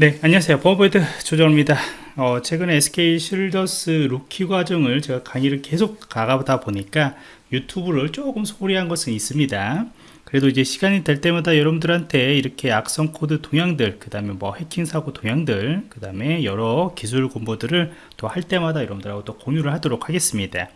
네 안녕하세요. 버버드 조정입니다. 어, 최근에 SK Shieldus Rookies 과정을 제가 강의를 계속 가가다 보니까 유튜브를 조금 소홀히한 것은 있습니다. 그래도 이제 시간이 될 때마다 여러분들한테 이렇게 악성 코드 동향들 그 다음에 뭐 해킹 사고 동향들 그 다음에 여러 기술 공부들을 또 할 때마다 여러분들하고 또 공유를 하도록 하겠습니다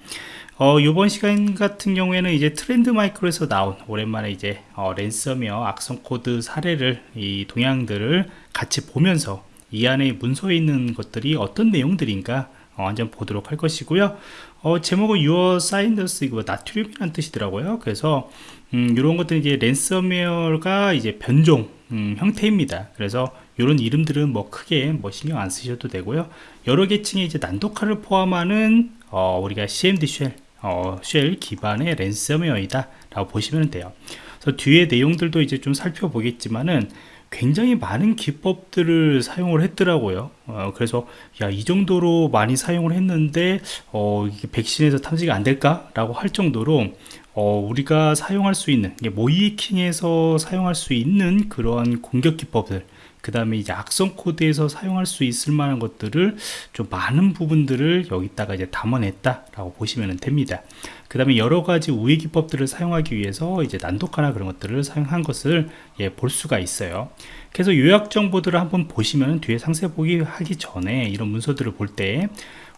어, 이번 시간 같은 경우에는 이제 Trend Micro에서 나온 오랜만에 이제 어, 랜섬웨어 악성 코드 사례를 이 동향들을 같이 보면서 이 안에 문서에 있는 것들이 어떤 내용들인가 어, 완전 보도록 할 것이고요. 어, 제목은 Your Science 이거 나트륨이라는 뜻이더라고요. 그래서 음, 이런 것들은 이제 랜섬웨어가 이제 변종 음, 형태입니다. 그래서 이런 이름들은 뭐 크게 뭐 신경 안 쓰셔도 되고요. 여러 계층의 이제 난독화를 포함하는 어, 우리가 CMD 쉘, 어, 쉘 기반의 랜섬웨어이다 라고 보시면 돼요. 그래서 뒤에 내용들도 이제 좀 살펴보겠지만은 굉장히 많은 기법들을 사용을 했더라고요. 어, 그래서 야 이 정도로 많이 사용을 했는데 어, 백신에서 탐지가 안 될까? 라고 할 정도로 어, 우리가 사용할 수 있는 모이킹에서 사용할 수 있는 그러한 공격 기법들 그 다음에 이제 악성 코드에서 사용할 수 있을 만한 것들을 좀 많은 부분들을 여기다가 이제 담아냈다 라고 보시면 됩니다. 그 다음에 여러 가지 우회 기법들을 사용하기 위해서 이제 난독화나 그런 것들을 사용한 것을 예, 볼 수가 있어요. 그래서 요약 정보들을 한번 보시면 뒤에 상세 보기 하기 전에 이런 문서들을 볼때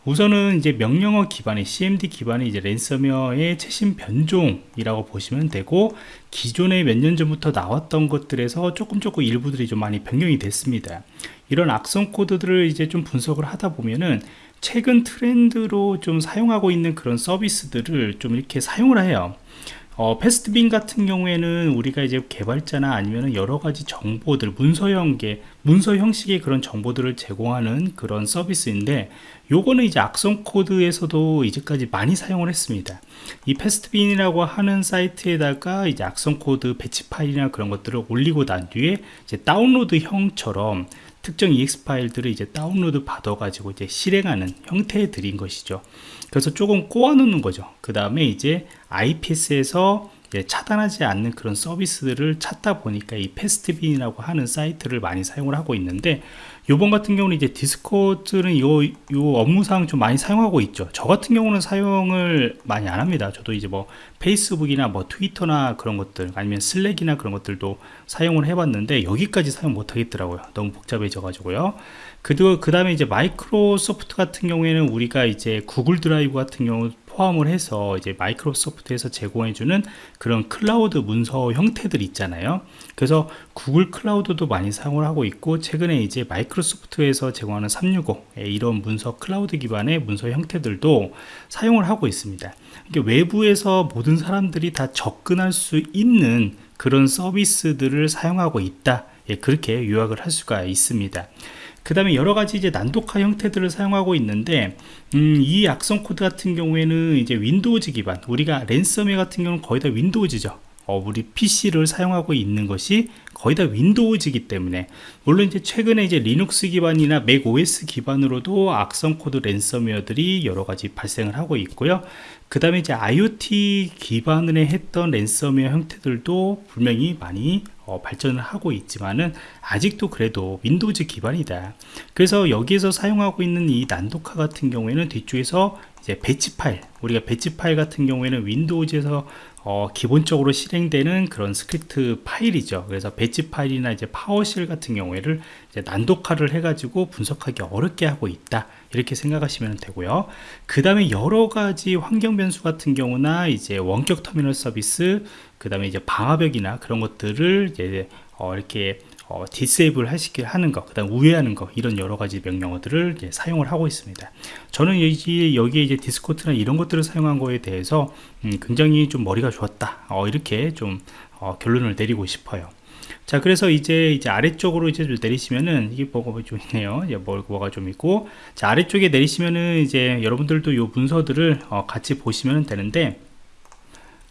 우선은 이제 명령어 기반의 CMD 기반의 이제 랜섬웨어의 최신 변종이라고 보시면 되고 기존에 몇 년 전부터 나왔던 것들에서 조금 조금 일부들이 좀 많이 변경이 됐습니다. 이런 악성 코드들을 이제 좀 분석을 하다 보면은 최근 트렌드로 좀 사용하고 있는 그런 서비스들을 좀 이렇게 사용을 해요 어, Pastebin 같은 경우에는 우리가 이제 개발자나 아니면 여러 가지 정보들 문서형계 문서 형식의 그런 정보들을 제공하는 그런 서비스인데 요거는 이제 악성 코드에서도 이제까지 많이 사용을 했습니다. 이 Pastebin이라고 하는 사이트에다가 이제 악성 코드 배치 파일이나 그런 것들을 올리고 난 뒤에 이제 다운로드 형처럼 특정 EXE 파일들을 이제 다운로드 받아 가지고 이제 실행하는 형태에 드린 것이죠. 그래서 조금 꼬아 놓는 거죠. 그 다음에 이제 IPS에서 차단하지 않는 그런 서비스들을 찾다 보니까 이 Pastebin이라고 하는 사이트를 많이 사용을 하고 있는데 요번 같은 경우는 이제 Discord는 요, 요 업무상 좀 많이 사용하고 있죠. 저 같은 경우는 사용을 많이 안 합니다. 저도 이제 뭐 페이스북이나 뭐 트위터나 그런 것들 아니면 Slack이나 그런 것들도 사용을 해봤는데 여기까지 사용 못 하겠더라고요. 너무 복잡해져 가지고요. 그, 그 다음에 이제 마이크로소프트 같은 경우에는 우리가 이제 구글 드라이브 같은 경우 포함을 해서 이제 마이크로소프트에서 제공해주는 그런 클라우드 문서 형태들 있잖아요. 그래서 구글 클라우드도 많이 사용을 하고 있고 최근에 이제 마이크로소프트에서 제공하는 365 이런 문서 클라우드 기반의 문서 형태들도 사용을 하고 있습니다. 외부에서 모든 사람들이 다 접근할 수 있는 그런 서비스들을 사용하고 있다. 예, 그렇게 요약을 할 수가 있습니다 그 다음에 여러가지 이제 난독화 형태들을 사용하고 있는데 음, 이 악성 코드 같은 경우에는 이제 Windows 기반 우리가 랜섬웨어 같은 경우는 거의 다 Windows죠 어, 우리 PC를 사용하고 있는 것이 거의 다 Windows이기 때문에 물론 이제 최근에 이제 리눅스 기반이나 macOS 기반으로도 악성 코드 랜섬웨어들이 여러 가지 발생을 하고 있고요. 그 다음에 이제 IoT 기반을 했던 랜섬웨어 형태들도 분명히 많이 어, 발전을 하고 있지만은 아직도 그래도 Windows 기반이다. 그래서 여기에서 사용하고 있는 이 난독화 같은 경우에는 뒤쪽에서 이제 배치 파일 우리가 배치 파일 같은 경우에는 Windows에서 어, 기본적으로 실행되는 그런 스크립트 파일이죠. 그래서 배치 파일이나 이제 PowerShell 같은 경우에를 난독화를 해가지고 분석하기 어렵게 하고 있다. 이렇게 생각하시면 되고요. 그 다음에 여러 가지 환경 변수 같은 경우나 이제 원격 터미널 서비스 그 다음에 이제 방화벽이나 그런 것들을 이제 어, 이렇게 어, 디세이블 하시게 하는 것, 그 다음 우회하는 것, 이런 여러 가지 명령어들을 이제 사용을 하고 있습니다. 저는 여기, 여기에 이제 디스코트나 이런 것들을 사용한 거에 대해서 음, 굉장히 좀 머리가 좋았다. 어, 이렇게 좀 어, 결론을 내리고 싶어요. 자, 그래서 이제 이제 아래쪽으로 이제 내리시면은 이게 뭐가 좀 있네요. 이제 뭐가 좀 있고, 자 아래쪽에 내리시면은 이제 여러분들도 요 문서들을 어, 같이 보시면 되는데,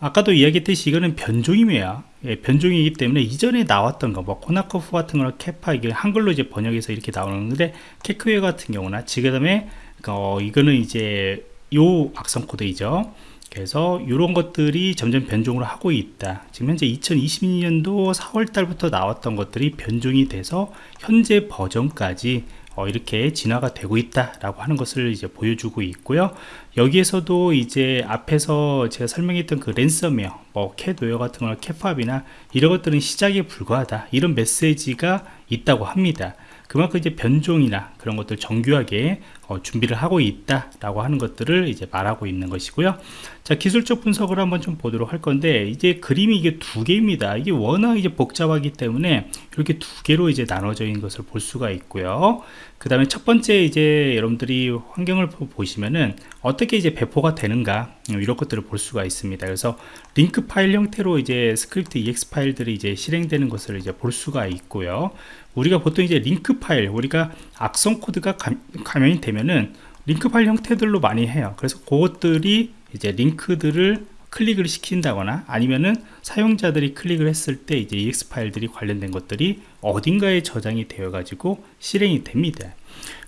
아까도 이야기했듯이 이거는 변종이에요. 예, 변종이기 때문에 이전에 나왔던 거뭐 코나코프 같은 거는 캐파 이게 한글로 이제 번역해서 이렇게 나오는데 캐크웨어 같은 경우나 지금에 어, 이거는 이제 요 악성 코드이죠. 그래서 이런 것들이 점점 변종을 하고 있다. 지금 현재 2022년도 4월 달부터 나왔던 것들이 변종이 돼서 현재 버전까지 어, 이렇게 진화가 되고 있다라고 하는 것을 이제 보여주고 있고요. 여기에서도 이제 앞에서 제가 설명했던 그 랜섬웨어, 뭐 캣웨어 같은 거, 캣팝이나 이런 것들은 시작에 불과하다 이런 메시지가 있다고 합니다. 그만큼 이제 변종이나 그런 것들 정교하게 어, 준비를 하고 있다라고 하는 것들을 이제 말하고 있는 것이고요. 자 기술적 분석을 한번 좀 보도록 할 건데 이제 그림이 이게 두 개입니다. 이게 워낙 이제 복잡하기 때문에 이렇게 두 개로 이제 나눠져 있는 것을 볼 수가 있고요. 그 다음에 첫 번째 이제 여러분들이 환경을 보시면은 어떻게 이제 배포가 되는가 음, 이런 것들을 볼 수가 있습니다. 그래서 링크 파일 형태로 이제 스크립트 exe 파일들이 이제 실행되는 것을 이제 볼 수가 있고요. 우리가 보통 이제 링크 파일 우리가 악성 코드가 감염이 되면은 링크 파일 형태들로 많이 해요 그래서 그것들이 이제 링크들을 클릭을 시킨다거나 아니면은 사용자들이 클릭을 했을 때 이제 exe 파일들이 관련된 것들이 어딘가에 저장이 되어 가지고 실행이 됩니다.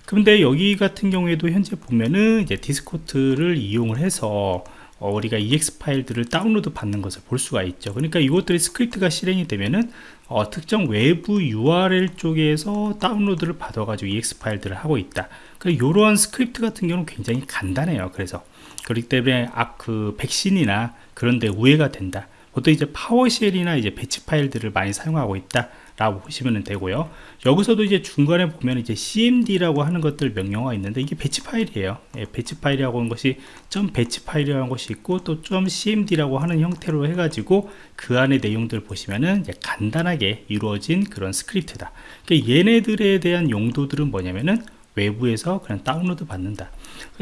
그런데 여기 같은 경우에도 현재 보면은 이제 디스코드를 이용을 해서 어, 우리가 exe 파일들을 다운로드 받는 것을 볼 수가 있죠. 그러니까 이것들이 스크립트가 실행이 되면은 어, 특정 외부 URL 쪽에서 다운로드를 받아 가지고 exe 파일들을 하고 있다. 그러니까 이러한 스크립트 같은 경우는 굉장히 간단해요. 그래서 그렇기 때문에 아, 그 백신이나 그런데 우회가 된다. 보통 이제 PowerShell이나 이제 배치 파일들을 많이 사용하고 있다 라고 보시면 되고요. 여기서도 이제 중간에 보면 이제 cmd라고 하는 것들 명령어가 있는데 이게 배치 파일이에요. 예, 배치 파일이라고 하는 것이 점 배치 파일이라는 것이 있고 또 점 cmd라고 하는 형태로 해가지고 그 안에 내용들 보시면은 간단하게 이루어진 그런 스크립트다. 그러니까 얘네들에 대한 용도들은 뭐냐면은 외부에서 그냥 다운로드 받는다.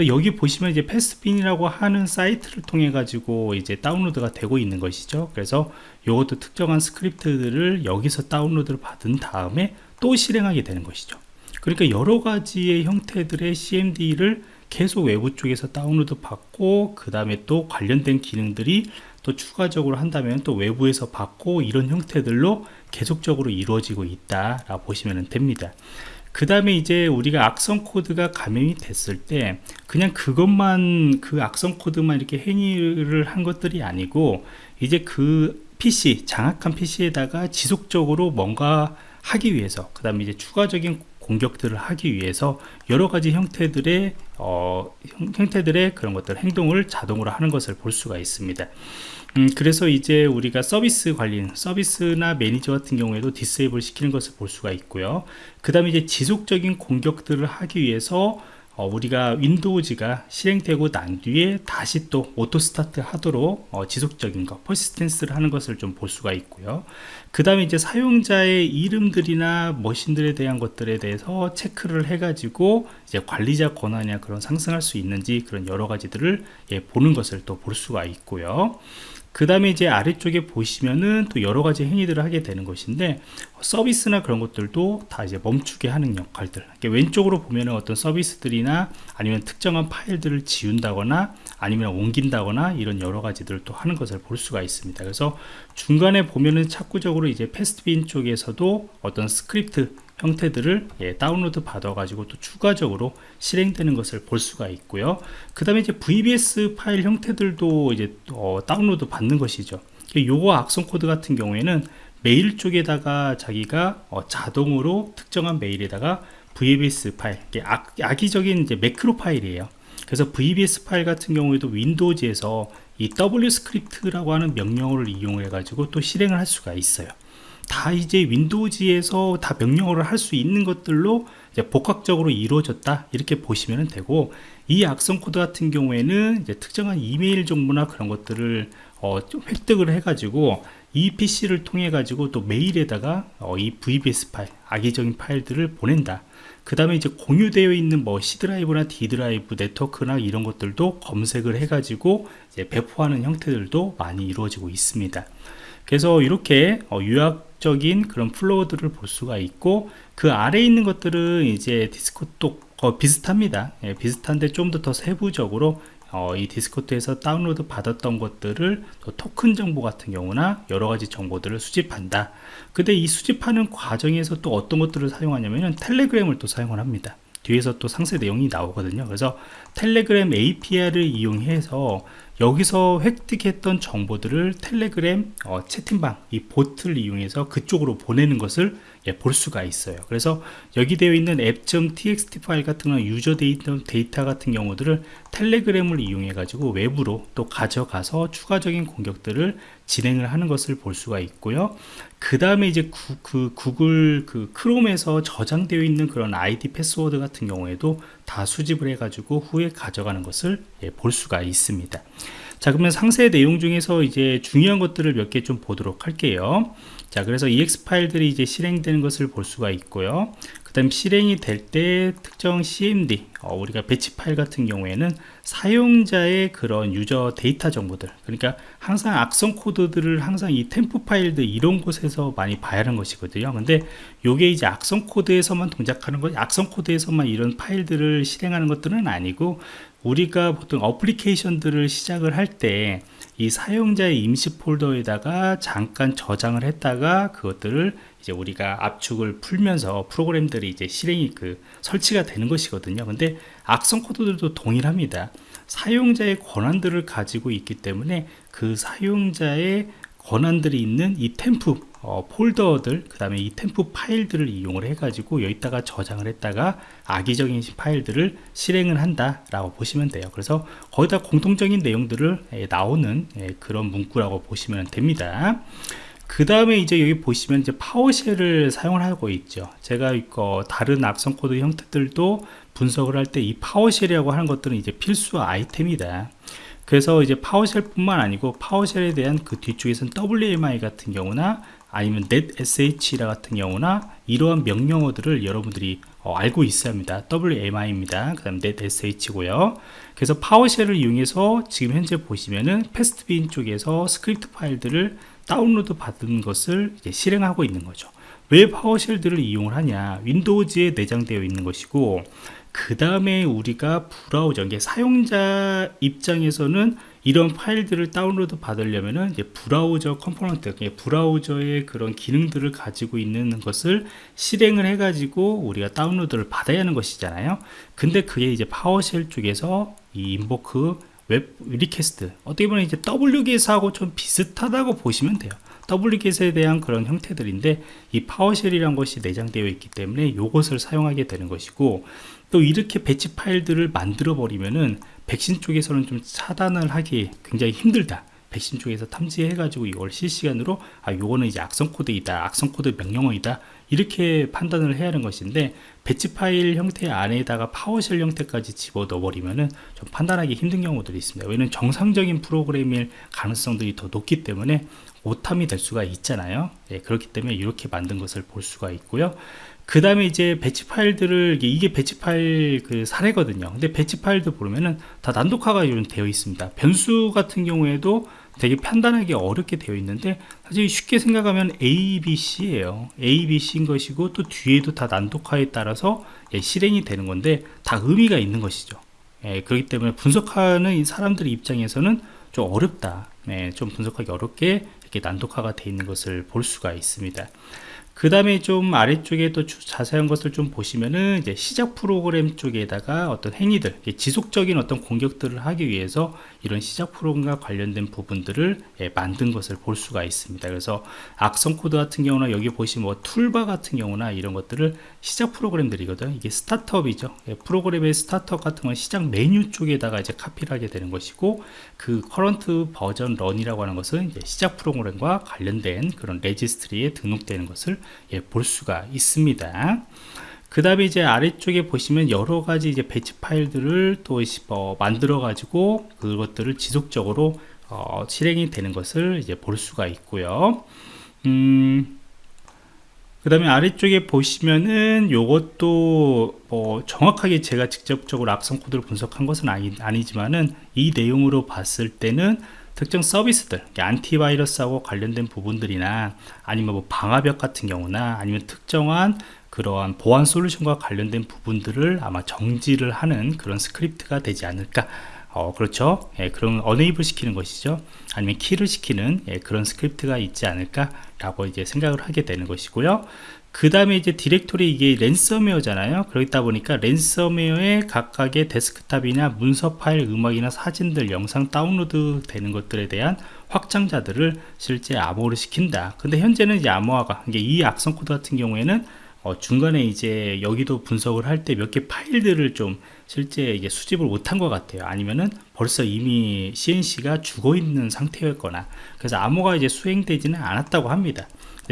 여기 보시면 이제 Pastebin이라고 하는 사이트를 통해 가지고 이제 다운로드가 되고 있는 것이죠. 그래서 이것도 특정한 스크립트들을 여기서 다운로드를 받은 다음에 또 실행하게 되는 것이죠. 그러니까 여러 가지의 형태들의 CMD를 계속 외부 쪽에서 다운로드 받고 그 다음에 또 관련된 기능들이 또 추가적으로 한다면 또 외부에서 받고 이런 형태들로 계속적으로 이루어지고 있다 라고 보시면 됩니다 그 다음에 이제 우리가 악성 코드가 감염이 됐을 때 그냥 그것만 그 악성 코드만 이렇게 행위를 한 것들이 아니고 이제 그 PC 장악한 PC에다가 지속적으로 뭔가 하기 위해서 그 다음에 이제 추가적인 공격들을 하기 위해서 여러 가지 형태들의 어, 형태들의 그런 것들 행동을 자동으로 하는 것을 볼 수가 있습니다. 음, 그래서 이제 우리가 서비스 관리, 서비스나 매니저 같은 경우에도 disable 시키는 것을 볼 수가 있고요. 그 다음에 이제 지속적인 공격들을 하기 위해서 어, 우리가 윈도우즈가 실행되고 난 뒤에 다시 또 auto start 하도록 어, 지속적인 것, persistence를 하는 것을 좀 볼 수가 있고요. 그 다음에 이제 사용자의 이름들이나 머신들에 대한 것들에 대해서 체크를 해가지고 이제 관리자 권한이나 그런 상승할 수 있는지 그런 여러 가지들을 예, 보는 것을 또 볼 수가 있고요. 그 다음에 이제 아래쪽에 보시면은 또 여러 가지 행위들을 하게 되는 것인데 서비스나 그런 것들도 다 이제 멈추게 하는 역할들. 왼쪽으로 보면은 어떤 서비스들이나 아니면 특정한 파일들을 지운다거나 아니면 옮긴다거나 이런 여러 가지들을 또 하는 것을 볼 수가 있습니다. 그래서 중간에 보면은 추가적으로 이제 Pastebin 쪽에서도 어떤 스크립트 형태들을 예, 다운로드 받아 가지고 또 추가적으로 실행되는 것을 볼 수가 있고요. 그 다음에 이제 VBS 파일 형태들도 이제 어, 다운로드 받는 것이죠. 요거 악성 코드 같은 경우에는 메일 쪽에다가 자기가 어, 자동으로 특정한 메일에다가 VBS 파일 악, 악의적인 이제 매크로 파일이에요. 그래서 VBS 파일 같은 경우에도 윈도우즈에서 이 WScript라고 하는 명령어를 이용해 가지고 또 실행을 할 수가 있어요 다 이제 윈도우즈에서 다 명령어를 할 수 있는 것들로 복합적으로 이루어졌다 이렇게 보시면 되고 이 악성 코드 같은 경우에는 이제 특정한 이메일 정보나 그런 것들을 어, 획득을 해 가지고 이 PC를 통해 가지고 또 메일에다가 어, 이 VBS 파일 악의적인 파일들을 보낸다. 그 다음에 이제 공유되어 있는 뭐 C 드라이브나 D 드라이브 네트워크나 이런 것들도 검색을 해 가지고 배포하는 형태들도 많이 이루어지고 있습니다. 그래서 이렇게 어, 유기적인 그런 flow들을 볼 수가 있고 그 아래에 있는 것들은 이제 디스코드도 어, 비슷합니다. 예, 비슷한데 좀 더 더 세부적으로 어, 이 디스코드에서 다운로드 받았던 것들을 토큰 정보 같은 경우나 여러 가지 정보들을 수집한다. 근데 이 수집하는 과정에서 또 어떤 것들을 사용하냐면 텔레그램을 또 사용을 합니다. 뒤에서 또 상세 내용이 나오거든요. 그래서 텔레그램 API를 이용해서 여기서 획득했던 정보들을 텔레그램 어, 채팅방 이 bot을 이용해서 그쪽으로 보내는 것을 예, 볼 수가 있어요. 그래서 여기 되어 있는 app.txt 파일 같은 건 유저 데이터, 데이터 같은 경우들을 텔레그램을 이용해 가지고 외부로 또 가져가서 추가적인 공격들을 진행을 하는 것을 볼 수가 있고요. 그 다음에 이제 구, 그 구글 그 크롬에서 저장되어 있는 그런 아이디 패스워드 같은 경우에도 다 수집을 해 가지고 외부에 가져가는 것을 예, 볼 수가 있습니다. 자 그러면 상세 내용 중에서 이제 중요한 것들을 몇 개 좀 보도록 할게요 자 그래서 exe 파일들이 이제 실행되는 것을 볼 수가 있고요. 그 다음 실행이 될 때 특정 cmd 어, 우리가 배치 파일 같은 경우에는 사용자의 그런 유저 데이터 정보들 그러니까 항상 악성 코드들을 항상 이 temp 파일들 이런 곳에서 많이 봐야 하는 것이거든요. 근데 요게 이제 악성 코드에서만 동작하는 것 악성 코드에서만 이런 파일들을 실행하는 것들은 아니고 우리가 보통 어플리케이션들을 시작을 할때 이 사용자의 임시 폴더에다가 잠깐 저장을 했다가 그것들을 이제 우리가 압축을 풀면서 프로그램들이 이제 실행이 그 설치가 되는 것이거든요. 근데 악성 코드들도 동일합니다. 사용자의 권한들을 가지고 있기 때문에 그 사용자의 권한들이 있는 이 템프 어, 폴더들 그 다음에 이 템프 파일들을 이용을 해 가지고 여기다가 저장을 했다가 악의적인 파일들을 실행을 한다 라고 보시면 돼요. 그래서 거기다 공통적인 내용들을 예, 나오는 예, 그런 문구라고 보시면 됩니다. 그 다음에 이제 여기 보시면 이제 PowerShell을 사용을 하고 있죠. 제가 이거 다른 악성 코드 형태들도 분석을 할 때 이 PowerShell이라고 하는 것들은 이제 필수 아이템이다. 그래서 이제 PowerShell 뿐만 아니고 PowerShell에 대한 그 뒤쪽에서는 WMI 같은 경우나 아니면 netsh 같은 경우나 이러한 명령어들을 여러분들이 어, 알고 있어야 합니다. WMI입니다. 그 다음 netsh고요. 그래서 PowerShell을 이용해서 지금 현재 보시면은 Pastebin 쪽에서 스크립트 파일들을 다운로드 받은 것을 실행하고 있는 거죠. 왜 PowerShell들을 이용을 하냐? Windows에 내장되어 있는 것이고 그 다음에 우리가 브라우저 이게 사용자 입장에서는 이런 파일들을 다운로드 받으려면은 이제 브라우저 component 브라우저의 그런 기능들을 가지고 있는 것을 실행을 해 가지고 우리가 다운로드를 받아야 하는 것이잖아요. 근데 그게 이제 PowerShell 쪽에서 이 Invoke Web Request 어떻게 보면 이제 wget하고 좀 비슷하다고 보시면 돼요. Wget에 대한 그런 형태들인데 이 PowerShell이란 것이 내장되어 있기 때문에 이것을 사용하게 되는 것이고 또 이렇게 배치 파일들을 만들어 버리면은 백신 쪽에서는 좀 차단을 하기 굉장히 힘들다. 백신 쪽에서 탐지해 가지고 이걸 실시간으로 아 요거는 이제 악성 코드이다 악성 코드 명령어이다 이렇게 판단을 해야 하는 것인데 배치 파일 형태 안에다가 PowerShell 형태까지 집어넣어 버리면은 좀 판단하기 힘든 경우들이 있습니다. 왜냐면 정상적인 프로그램일 가능성들이 더 높기 때문에 오탐이 될 수가 있잖아요. 예, 그렇기 때문에 이렇게 만든 것을 볼 수가 있고요 그 다음에 이제 배치 파일들을 이게 배치 파일 그 사례거든요. 근데 배치 파일도 보면은 다 난독화가 되어 있습니다. 변수 같은 경우에도 되게 판단하기 어렵게 되어 있는데 사실 쉽게 생각하면 A, B, C예요. A, B, C인 것이고 또 뒤에도 다 난독화에 따라서 예, 실행이 되는 건데 다 의미가 있는 것이죠. 예, 그렇기 때문에 분석하는 사람들 입장에서는 좀 어렵다. 예, 좀 분석하기 어렵게 이렇게 난독화가 되어 있는 것을 볼 수가 있습니다 그 다음에 좀 아래쪽에 또 자세한 것을 좀 보시면은 이제 시작 프로그램 쪽에다가 어떤 행위들 지속적인 어떤 공격들을 하기 위해서 이런 시작 프로그램과 관련된 부분들을 예, 만든 것을 볼 수가 있습니다. 그래서 악성 코드 같은 경우나 여기 보시면 뭐 툴바 같은 경우나 이런 것들을 시작 프로그램들이거든. 이게 startup이죠. 예, 프로그램의 startup 같은 건 시작 메뉴 쪽에다가 이제 카피를 하게 되는 것이고 그 Current Version Run이라고 하는 것은 시작 프로그램과 관련된 그런 레지스트리에 등록되는 것을 예, 볼 수가 있습니다. 그 다음에 이제 아래쪽에 보시면 여러 가지 이제 배치 파일들을 또 어, 만들어 가지고 그것들을 지속적으로 어, 실행이 되는 것을 이제 볼 수가 있고요. 음, 그 다음에 아래쪽에 보시면은 요것도 뭐 정확하게 제가 직접적으로 악성 코드를 분석한 것은 아니, 아니 지만은 이 내용으로 봤을 때는 특정 서비스들 안티바이러스하고 관련된 부분들이나 아니면 뭐 방화벽 같은 경우나 아니면 특정한 그러한 보안 솔루션과 관련된 부분들을 아마 정지를 하는 그런 스크립트가 되지 않을까 어, 그렇죠. 예, 그런 enable 시키는 것이죠. 아니면 kill을 시키는 예, 그런 스크립트가 있지 않을까 라고 이제 생각을 하게 되는 것이고요. 그 다음에 이제 디렉토리 이게 랜섬웨어잖아요 그렇다 보니까 랜섬웨어의 각각의 데스크탑이나 문서 파일 음악이나 사진들 영상 다운로드 되는 것들에 대한 확장자들을 실제 암호화를 시킨다 근데 현재는 이제 암호화가 이게 이 악성 코드 같은 경우에는 어, 중간에 이제 여기도 분석을 할 때 몇 개 파일들을 좀 실제 이게 수집을 못한 것 같아요. 아니면은 벌써 이미 C&C가 죽어 있는 상태였거나 그래서 암호화가 이제 수행되지는 않았다고 합니다.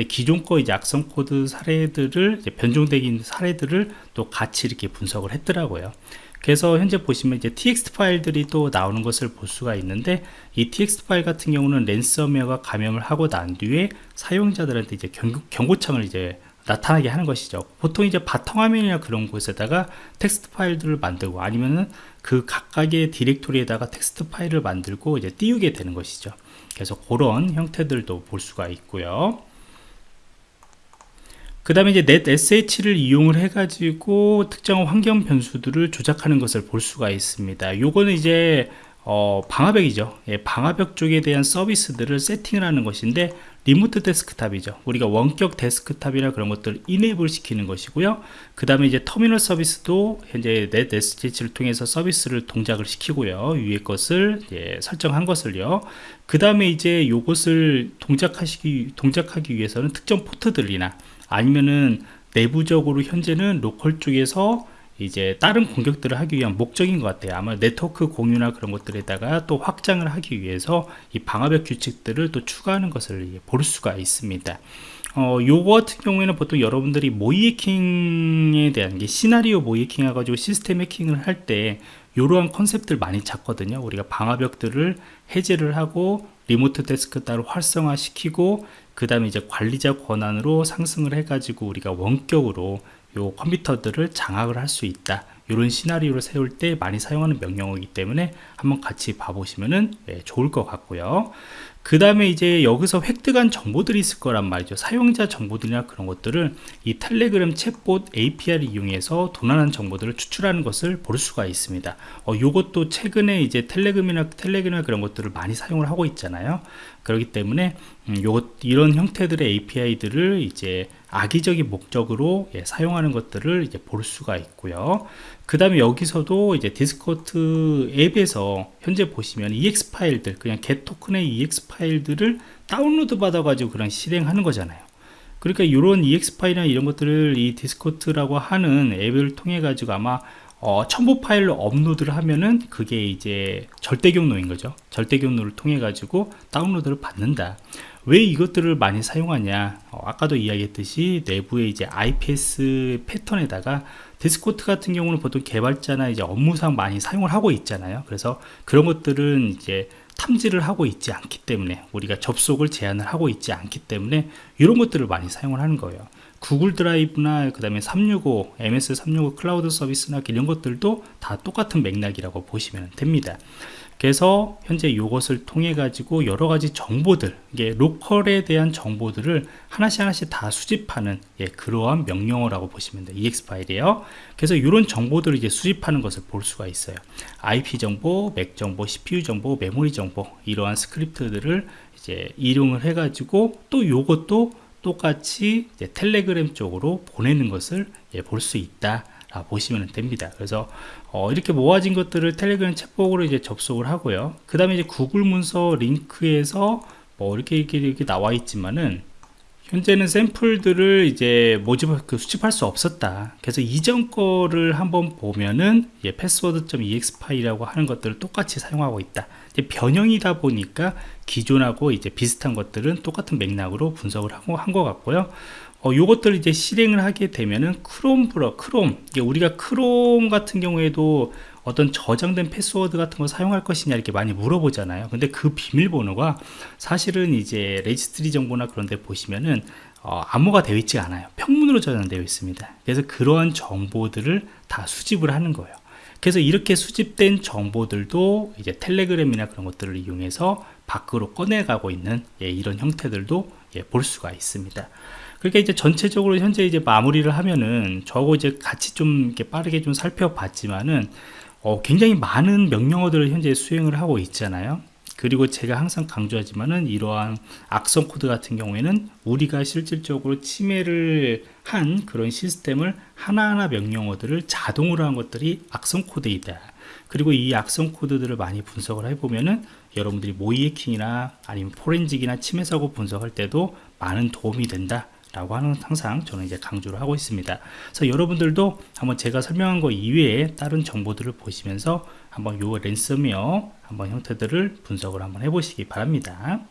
기존 거 이제 악성 코드 사례들을 변종되긴 사례들을 또 같이 이렇게 분석을 했더라고요. 그래서 현재 보시면 이제 txt 파일들이 또 나오는 것을 볼 수가 있는데 이 txt 파일 같은 경우는 랜섬웨어가 감염을 하고 난 뒤에 사용자들한테 이제 경고, 창을 이제 나타나게 하는 것이죠. 보통 이제 바탕화면이나 그런 곳에다가 텍스트 파일들을 만들고 아니면은 그 각각의 디렉토리에다가 텍스트 파일을 만들고 이제 띄우게 되는 것이죠. 그래서 그런 형태들도 볼 수가 있고요. 그 다음에 이제 netsh를 이용을 해 가지고 특정 환경 변수들을 조작하는 것을 볼 수가 있습니다. 요거는 이제 어, 방화벽이죠. 예, 방화벽 쪽에 대한 서비스들을 세팅을 하는 것인데 remote desktop이죠. 우리가 원격 데스크탑이나 그런 것들을 enable 시키는 것이고요. 그 다음에 이제 터미널 서비스도 현재 netsh를 통해서 서비스를 동작을 시키고요. 위에 것을 예, 설정한 것을요. 그 다음에 이제 요것을 동작하시기 동작하기 위해서는 특정 포트들이나 아니면은 내부적으로 현재는 로컬 쪽에서 이제 다른 공격들을 하기 위한 목적인 것 같아요. 아마 네트워크 공유나 그런 것들에다가 또 확장을 하기 위해서 이 방화벽 규칙들을 또 추가하는 것을 볼 수가 있습니다. 어, 요거 같은 경우에는 보통 여러분들이 모의 해킹에 대한 게 시나리오 모의 해킹 해가지고 시스템 해킹을 할 때 이러한 컨셉들 많이 찾거든요. 우리가 방화벽들을 해제를 하고 리모트 데스크 따로 활성화 시키고 그 다음에 이제 관리자 권한으로 상승을 해 가지고 우리가 원격으로 요 컴퓨터들을 장악을 할 수 있다. 이런 시나리오를 세울 때 많이 사용하는 명령어이기 때문에 한번 같이 봐보시면 네, 좋을 것 같고요. 그 다음에 이제 여기서 획득한 정보들이 있을 거란 말이죠. 사용자 정보들이나 그런 것들을 이 텔레그램 챗봇 API를 이용해서 도난한 정보들을 추출하는 것을 볼 수가 있습니다. 어, 요것도 최근에 이제 텔레그램이나 텔레그램이나 그런 것들을 많이 사용을 하고 있잖아요. 그렇기 때문에 음, 요것 이런 형태들의 API들을 이제 악의적인 목적으로 예, 사용하는 것들을 이제 볼 수가 있고요. 그 다음에 여기서도 이제 디스코트 앱에서 현재 보시면 EX 파일들 그냥 get 토큰의 EX 파일들을 다운로드 받아 가지고 그냥 실행하는 거잖아요. 그러니까 이런 EXE 파일이나 이런 것들을 이 Discord라고 하는 앱을 통해 가지고 아마 어, 첨부 파일로 업로드를 하면은 그게 이제 절대 경로인 거죠. 절대 경로를 통해 가지고 다운로드를 받는다 왜 이것들을 많이 사용하냐? 어, 아까도 이야기했듯이 내부에 이제 IPS 패턴에다가 Discord 같은 경우는 보통 개발자나 이제 업무상 많이 사용을 하고 있잖아요. 그래서 그런 것들은 이제 탐지를 하고 있지 않기 때문에 우리가 접속을 제한을 하고 있지 않기 때문에 이런 것들을 많이 사용을 하는 거예요. 구글 드라이브나 그 다음에 365 MS 365 클라우드 서비스나 이런 것들도 다 똑같은 맥락이라고 보시면 됩니다 그래서 현재 이것을 통해 가지고 여러 가지 정보들 이게 로컬에 대한 정보들을 하나씩 하나씩 다 수집하는 예, 그러한 명령어라고 보시면 돼요. ex 파일이에요. 그래서 이런 정보들을 이제 수집하는 것을 볼 수가 있어요. IP 정보, 맥 정보, CPU 정보, 메모리 정보 이러한 스크립트들을 이제 이용을 해 가지고 또 요것도 똑같이 텔레그램 쪽으로 보내는 것을 예, 볼수 있다 보시면 됩니다. 그래서 어, 이렇게 모아진 것들을 텔레그램 챗복으로 이제 접속을 하고요. 그 다음에 이제 구글 문서 링크에서 뭐 이렇게 이렇게, 이렇게 나와 있지만은 현재는 샘플들을 이제 모집 그 수집할 수 없었다. 그래서 이전 거를 한번 보면은 예, password.ex 파일이라고 하는 것들을 똑같이 사용하고 있다 변형이다 보니까 기존하고 이제 비슷한 것들은 똑같은 맥락으로 분석을 하고 한 것 같고요. 어, 요것들을 이제 실행을 하게 되면은 크롬 브러 크롬. 우리가 크롬 같은 경우에도 어떤 저장된 패스워드 같은 거 사용할 것이냐 이렇게 많이 물어보잖아요. 근데 그 비밀번호가 사실은 이제 레지스트리 정보나 그런 데 보시면은 어, 암호화가 되어 있지 않아요. 평문으로 저장되어 있습니다. 그래서 그러한 정보들을 다 수집을 하는 거예요 그래서 이렇게 수집된 정보들도 이제 텔레그램이나 그런 것들을 이용해서 밖으로 꺼내가고 있는 예, 이런 형태들도 예, 볼 수가 있습니다. 그러니까 이제 전체적으로 현재 이제 마무리를 하면은 저거 이제 같이 좀 이렇게 빠르게 좀 살펴봤지만은 어, 굉장히 많은 명령어들을 현재 수행을 하고 있잖아요 그리고 제가 항상 강조하지만은 이러한 악성 코드 같은 경우에는 우리가 실질적으로 침해를 한 그런 시스템을 하나하나 명령어들을 자동으로 한 것들이 악성 코드이다. 그리고 이 악성 코드들을 많이 분석을 해보면은 여러분들이 모의 해킹이나 아니면 포렌직이나 침해 사고 분석할 때도 많은 도움이 된다. 라고 하는 항상 저는 이제 강조를 하고 있습니다. 그래서 여러분들도 한번 제가 설명한 거 이외에 다른 정보들을 보시면서 한번 요 랜섬웨어 한번 형태들을 분석을 한번 해보시기 바랍니다.